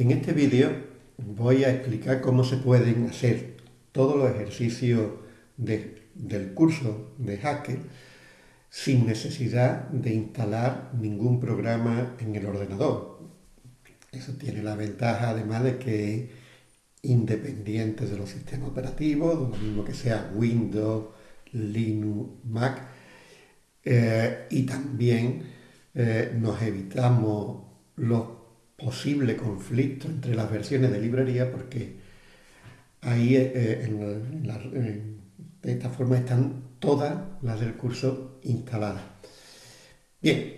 En este vídeo voy a explicar cómo se pueden hacer todos los ejercicios del curso de Haskell sin necesidad de instalar ningún programa en el ordenador. Eso tiene la ventaja además de que es independiente de los sistemas operativos, lo mismo que sea Windows, Linux, Mac, eh, y también eh, nos evitamos los posible conflicto entre las versiones de librería porque ahí eh, de esta forma están todas las del curso instaladas. Bien,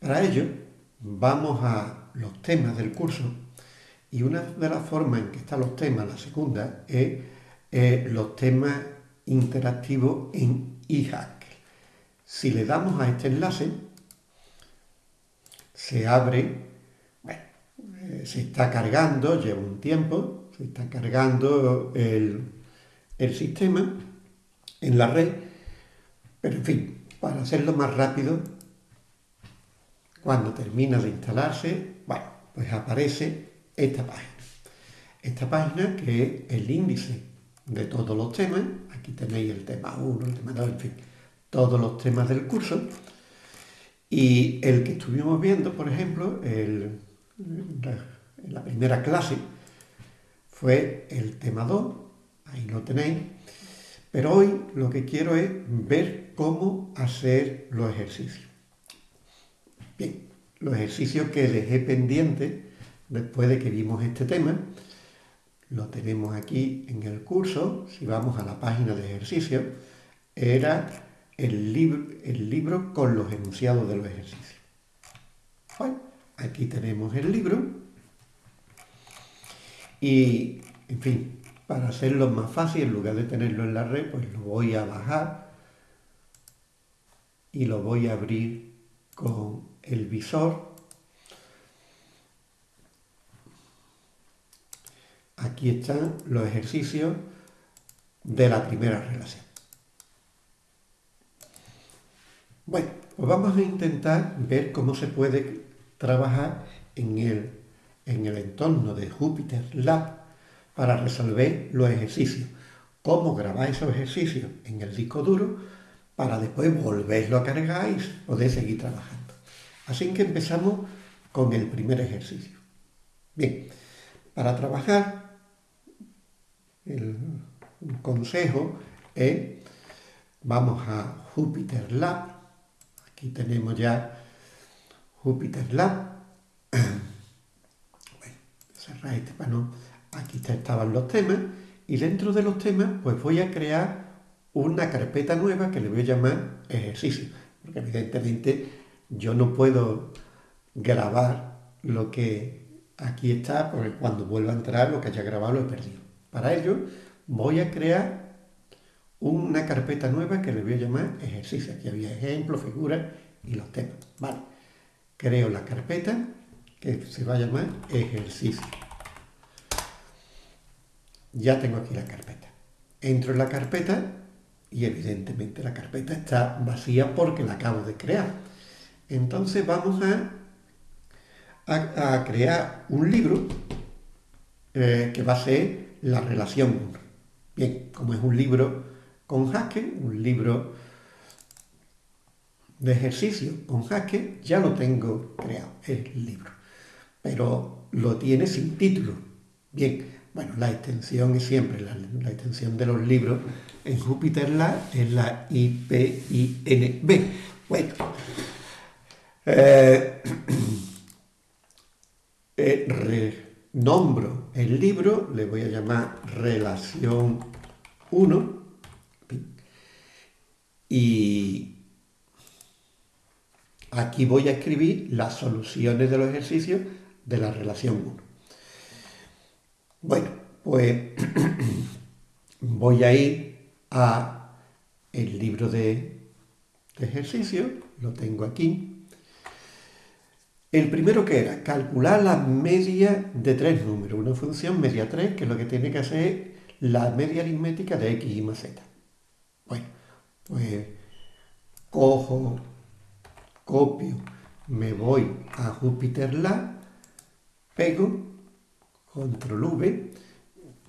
para ello vamos a los temas del curso y una de las formas en que están los temas, la segunda, es eh, los temas interactivos en eHack. Si le damos a este enlace, se abre se está cargando, lleva un tiempo, se está cargando el, sistema en la red, pero en fin, para hacerlo más rápido, cuando termina de instalarse, bueno, pues aparece esta página. Esta página que es el índice de todos los temas, aquí tenéis el tema 1, el tema 2, en fin, todos los temas del curso, y el que estuvimos viendo, por ejemplo, el, en la primera clase fue el tema 2, ahí lo tenéis, pero hoy lo que quiero es ver cómo hacer los ejercicios. Bien, los ejercicios que dejé pendientes después de que vimos este tema, lo tenemos aquí en el curso, si vamos a la página de ejercicios, era el libro, el libro con los enunciados de los ejercicios. Bueno, aquí tenemos el libro y, en fin, para hacerlo más fácil, en lugar de tenerlo en la red, pues lo voy a bajar y lo voy a abrir con el visor. Aquí están los ejercicios de la primera relación. Bueno, pues vamos a intentar ver cómo se puede trabajar en el, en el entorno de Jupyter Lab para resolver los ejercicios. Cómo grabar esos ejercicios en el disco duro para después volverlo a cargar y poder seguir trabajando. Así que empezamos con el primer ejercicio. Bien, para trabajar, el consejo es, vamos a Jupyter Lab, aquí tenemos ya Jupyter Lab. bueno, cerrar este panel. Aquí estaban los temas. Y dentro de los temas, pues voy a crear una carpeta nueva que le voy a llamar ejercicio. Porque evidentemente yo no puedo grabar lo que aquí está, porque cuando vuelva a entrar lo que haya grabado lo he perdido. Para ello voy a crear una carpeta nueva que le voy a llamar ejercicio. Aquí había ejemplos, figuras y los temas. Vale creo la carpeta que se va a llamar ejercicio. Ya tengo aquí la carpeta. Entro en la carpeta y evidentemente la carpeta está vacía porque la acabo de crear. Entonces vamos a, a, crear un libro eh, que va a ser la relación 1. Bien, como es un libro con Haskell, un libro de ejercicio con Haskell ya lo tengo creado, el libro. Pero lo tiene sin título. Bien, bueno, la extensión es siempre, la, extensión de los libros en Jupyter Lab es la IPINB. Bueno, eh, eh, nombro el libro, le voy a llamar Relación 1 y Aquí voy a escribir las soluciones de los ejercicios de la relación 1. Bueno, pues voy a ir a el libro de, ejercicios, lo tengo aquí. El primero que era calcular la media de tres números, una función media 3, que es lo que tiene que hacer la media aritmética de x y más z. Bueno, pues cojo copio, me voy a Jupyter Lab, pego control V.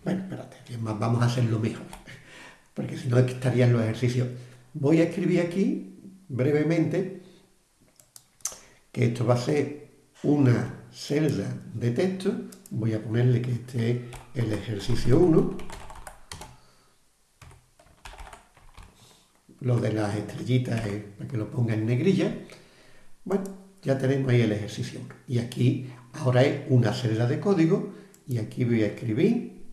Bueno, espérate, vamos a hacerlo mejor, porque si no estarían los ejercicios. Voy a escribir aquí brevemente que esto va a ser una celda de texto. Voy a ponerle que este es el ejercicio 1. Lo de las estrellitas es para que lo ponga en negrilla. Bueno, ya tenemos ahí el ejercicio 1. Y aquí ahora es una celda de código y aquí voy a escribir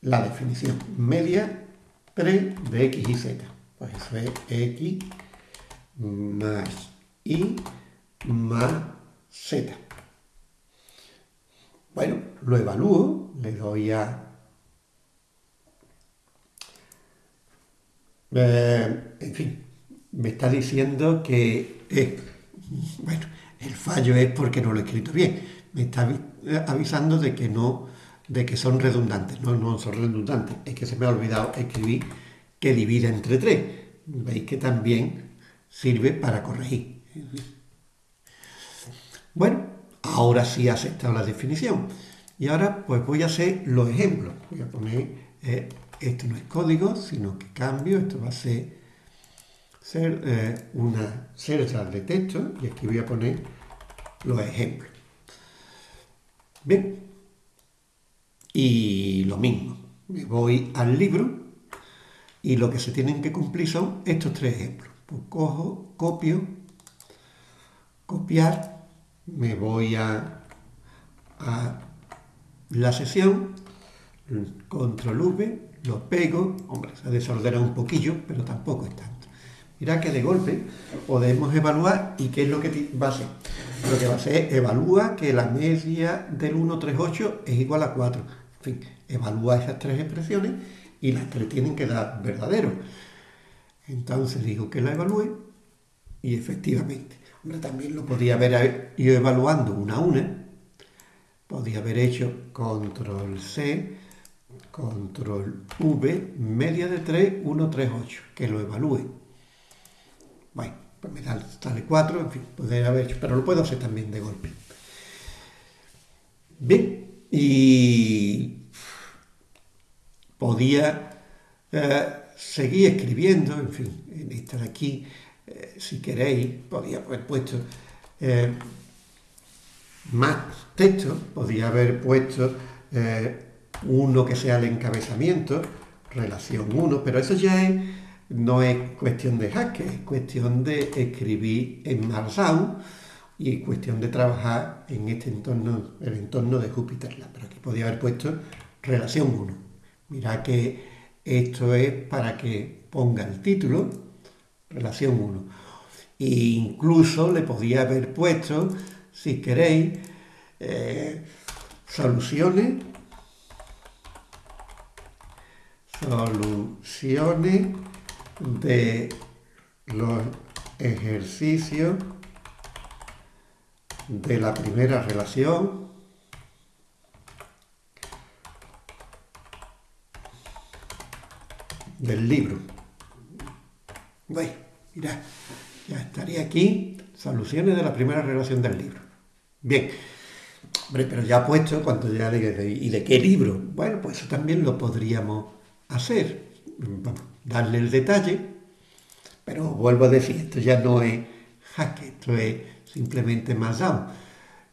la definición media 3 de x y z. Pues eso es x más y más z. Bueno, lo evalúo, le doy a... Eh, en fin, me está diciendo que... bueno, el fallo es porque no lo he escrito bien. Me está avisando de que no de que son redundantes. No, no son redundantes. Es que se me ha olvidado escribir que divide entre 3. Veis que también sirve para corregir. Bueno, ahora sí he aceptado la definición. Y ahora pues voy a hacer los ejemplos. Voy a poner, eh, esto no es código, sino que cambio, esto va a ser, ser eh, una celda de texto y aquí voy a poner los ejemplos. Bien, y lo mismo, me voy al libro y lo que se tienen que cumplir son estos tres ejemplos. Pues cojo, copio, copiar, me voy a, la sesión, control V, lo pego, hombre, se desordena un poquillo, pero tampoco es. Mira que de golpe podemos evaluar y qué es lo que va a hacer. Lo que va a hacer evalúa que la media del 138 es igual a 4. En fin, evalúa esas tres expresiones y las tres tienen que dar verdadero. Entonces digo que la evalúe y efectivamente también lo podía haber ido evaluando una a una. Podía haber hecho control C, control V, media de 3, 1, 3, 8, que lo evalúe. Bueno, pues me da, sale 4, en fin, podría haber hecho, pero lo puedo hacer también de golpe. Bien, y podía eh, seguir escribiendo, en fin, en esta de aquí, eh, si queréis, podía haber puesto eh, más texto, podía haber puesto uno que sea el encabezamiento, relación 1, pero eso ya no es cuestión de hacker, es cuestión de escribir en Markdown y cuestión de trabajar en este entorno, el entorno de Jupyter Lab. Pero aquí podía haber puesto relación 1. Mira que esto es para que ponga el título relación 1. E incluso le podía haber puesto, si queréis, eh, soluciones, soluciones de los ejercicios de la primera relación del libro. Bueno, mira, ya estaría aquí, soluciones de la primera relación del libro. Bien, hombre, pero ya puesto, cuando ya le ¿y de qué libro? Bueno, pues eso también lo podríamos hacer. Vamos, darle el detalle, pero vuelvo a decir, esto ya no es hack, esto es simplemente Markdown.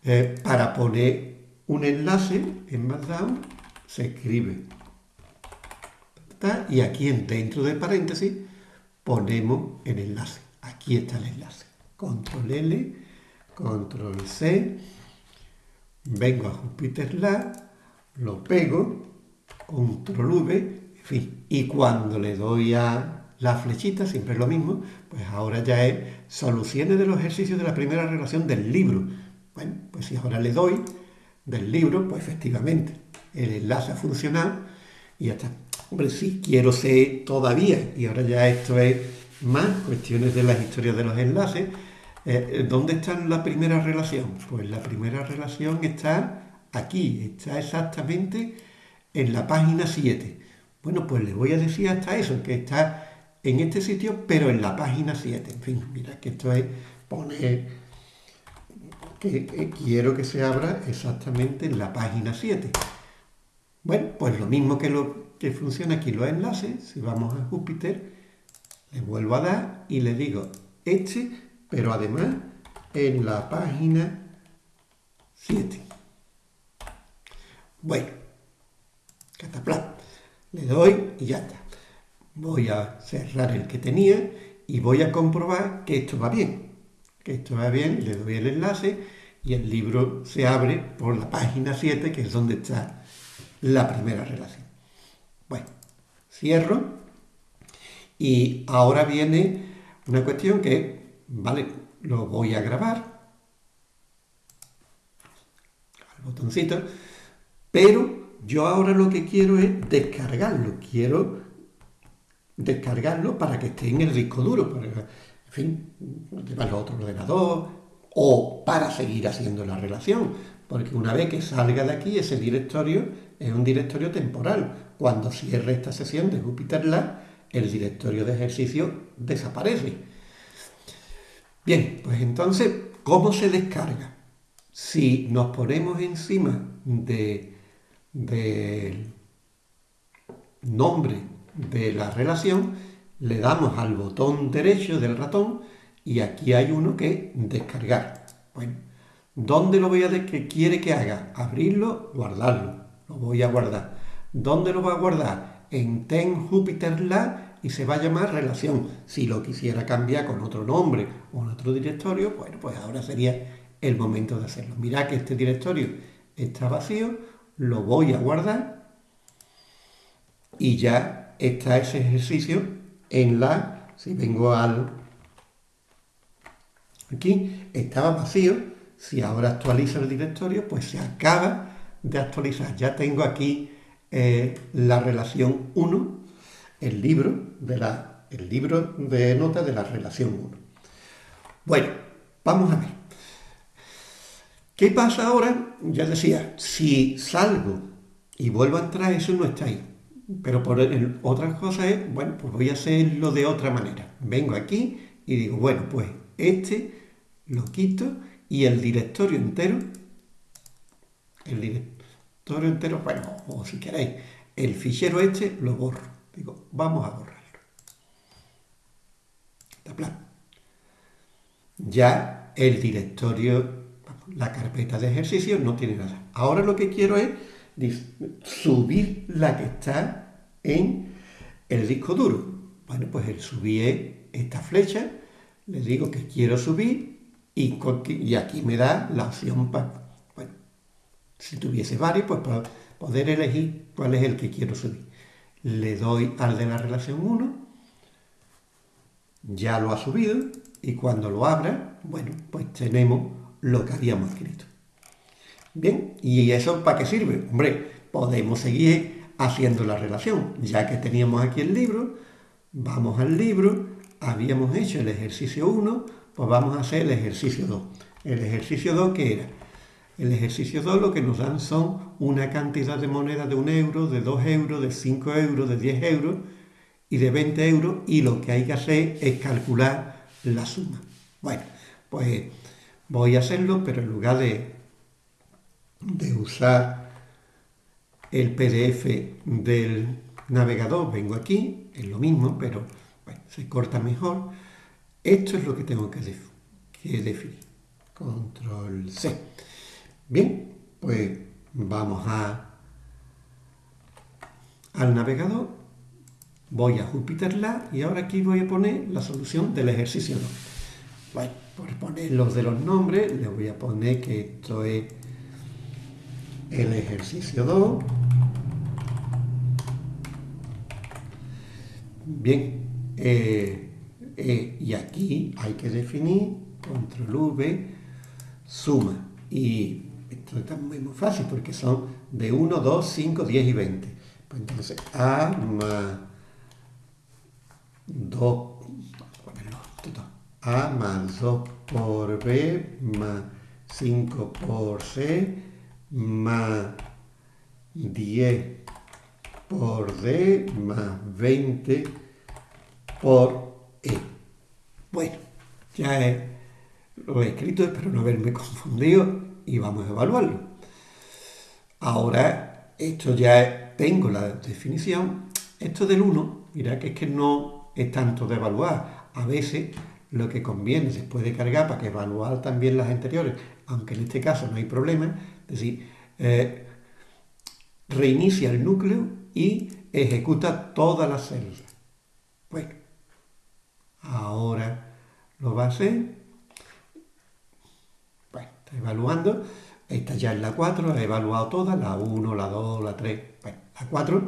Eh, para poner un enlace en Markdown se escribe y aquí dentro de paréntesis ponemos el enlace. Aquí está el enlace. Control L, Control C, vengo a Jupyter Lab, lo pego, Control V, Y cuando le doy a la flechita, siempre es lo mismo, pues ahora ya es soluciones de los ejercicios de la primera relación del libro. Bueno, pues si ahora le doy del libro, pues efectivamente el enlace ha funcionado y ya está. Hombre, sí, quiero ser todavía, y ahora ya esto es más cuestiones de las historias de los enlaces. Eh, ¿Dónde está la primera relación? Pues la primera relación está aquí, está exactamente en la página 7. Bueno, pues le voy a decir hasta eso, que está en este sitio, pero en la página 7. En fin, mira que esto es poner que quiero que se abra exactamente en la página 7. Bueno, pues lo mismo que, lo, que funciona aquí los enlaces, si vamos a Júpiter, le vuelvo a dar y le digo este, pero además en la página 7. Bueno, cataplan. Le doy y ya está. Voy a cerrar el que tenía y voy a comprobar que esto va bien. Que esto va bien, le doy el enlace y el libro se abre por la página 7, que es donde está la primera relación. Bueno, cierro y ahora viene una cuestión que, vale, lo voy a grabar al botoncito, pero yo ahora lo que quiero es descargarlo, quiero descargarlo para que esté en el disco duro, para, en fin, llevarlo a otro ordenador o para seguir haciendo la relación, porque una vez que salga de aquí ese directorio es un directorio temporal. Cuando cierre esta sesión de Jupyter Lab, el directorio de ejercicio desaparece. Bien, pues entonces, ¿cómo se descarga? Si nos ponemos encima del nombre de la relación, le damos al botón derecho del ratón y aquí hay uno que descargar. Bueno, ¿dónde lo voy a que quiere que haga? Abrirlo, guardarlo. Lo voy a guardar. ¿Dónde lo va a guardar? En Ten Jupyter Lab y se va a llamar relación. Si lo quisiera cambiar con otro nombre o en otro directorio, bueno, pues ahora sería el momento de hacerlo. Mirad que este directorio está vacío, lo voy a guardar y ya está ese ejercicio en la, si vengo al, aquí, estaba vacío, si ahora actualizo el directorio, pues se acaba de actualizar. Ya tengo aquí eh, la relación 1, el libro, de la, el libro de notas de la relación 1. Bueno, vamos a ver. ¿Qué pasa ahora? Ya decía, si salgo y vuelvo a entrar, eso no está ahí. Pero por otra cosa es, bueno, pues voy a hacerlo de otra manera. Vengo aquí y digo, bueno, pues este lo quito y el directorio entero, el directorio entero, bueno, o si queréis, el fichero este lo borro. Digo, vamos a borrarlo. Ya el directorio, la carpeta de ejercicio no tiene nada. Ahora lo que quiero es subir la que está en el disco duro. Bueno, pues el subir esta flecha, le digo que quiero subir y, y aquí me da la opción para, bueno, si tuviese varios, pues para poder elegir cuál es el que quiero subir. Le doy al de la relación 1, ya lo ha subido y cuando lo abra, bueno, pues tenemos lo que habíamos escrito. Bien, ¿y eso para qué sirve? Hombre, podemos seguir haciendo la relación. Ya que teníamos aquí el libro, vamos al libro, habíamos hecho el ejercicio 1, pues vamos a hacer el ejercicio 2. El ejercicio 2, ¿qué era? El ejercicio 2 lo que nos dan son una cantidad de monedas de 1 euro, de 2 euros, de 5 euros, de 10 euros y de 20 euros y lo que hay que hacer es calcular la suma. Bueno, pues voy a hacerlo, pero en lugar de de usar el PDF del navegador, vengo aquí, es lo mismo, pero se corta mejor. Esto es lo que tengo que, definir. Control C. Bien, pues vamos a al navegador, voy a Jupyter Lab y ahora aquí voy a poner la solución del ejercicio 2. Bueno, por poner los de los nombres, le voy a poner que esto es el ejercicio 2. Bien, eh, eh, y aquí hay que definir control V, suma. Y esto está muy, muy fácil porque son de 1, 2, 5, 10 y 20. Pues entonces A más 2, A más 2 por B más 5 por C más 10 por D más 20 por E. Bueno, ya es lo he escrito, espero no haberme confundido y vamos a evaluarlo. Ahora, esto ya tengo la definición. Esto del 1, mira que es que no es tanto de evaluar. A veces lo que conviene se puede cargar para que evaluar también las anteriores, aunque en este caso no hay problema. Es decir, eh, reinicia el núcleo y ejecuta todas las células. Bueno, ahora lo va a hacer. Bueno, está evaluando. Esta ya es la 4, ha evaluado todas, la 1, la 2, la 3, bueno, la 4.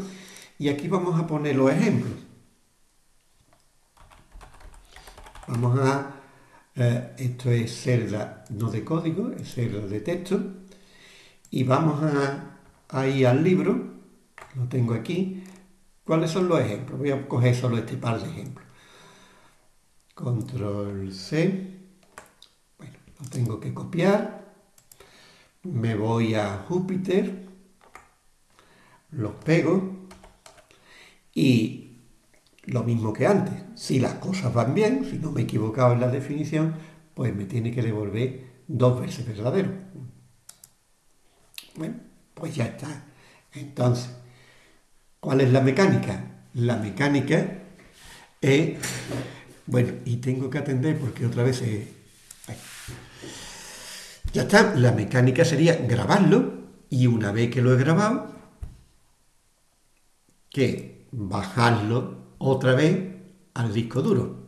Y aquí vamos a poner los ejemplos. Vamos a... Eh, esto es celda no de código, es celda de texto. Y vamos a, a ir al libro, lo tengo aquí. ¿Cuáles son los ejemplos? Voy a coger solo este par de ejemplos. Control C. Bueno, lo tengo que copiar me voy a Júpiter, los pego y lo mismo que antes, si las cosas van bien, si no me he equivocado en la definición, pues me tiene que devolver dos veces verdadero. Bueno, pues ya está. Entonces, ¿cuál es la mecánica? La mecánica es, bueno, y tengo que atender porque otra vez ya está, la mecánica sería grabarlo y una vez que lo he grabado, que bajarlo otra vez al disco duro.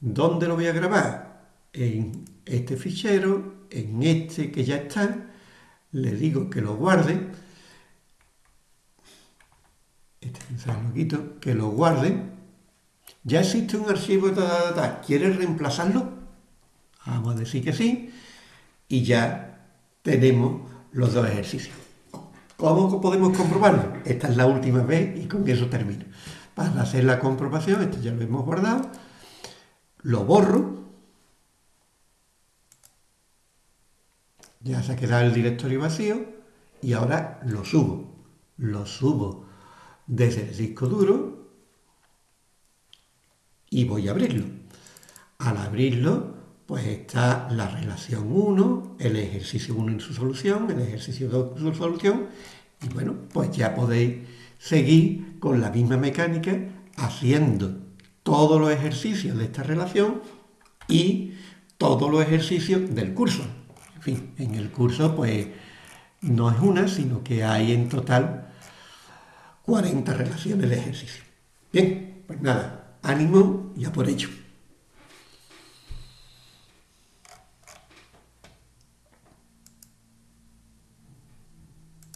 ¿Dónde lo voy a grabar? En este fichero, en este que ya está, le digo que lo guarde, este lo quito, que lo guarde, ya existe un archivo, ta, ¿quieres reemplazarlo? Vamos a decir que sí, y ya tenemos los dos ejercicios. ¿Cómo podemos comprobarlo? Esta es la última vez y con eso termino. Para hacer la comprobación, esto ya lo hemos guardado, lo borro, ya se ha quedado el directorio vacío y ahora lo subo. Lo subo desde el disco duro y voy a abrirlo. Al abrirlo pues está la relación 1, el ejercicio 1 en su solución, el ejercicio 2 en su solución, y bueno, pues ya podéis seguir con la misma mecánica haciendo todos los ejercicios de esta relación y todos los ejercicios del curso. En fin, en el curso pues no es una, sino que hay en total 40 relaciones de ejercicio. Bien, pues nada, ánimo y a por ello.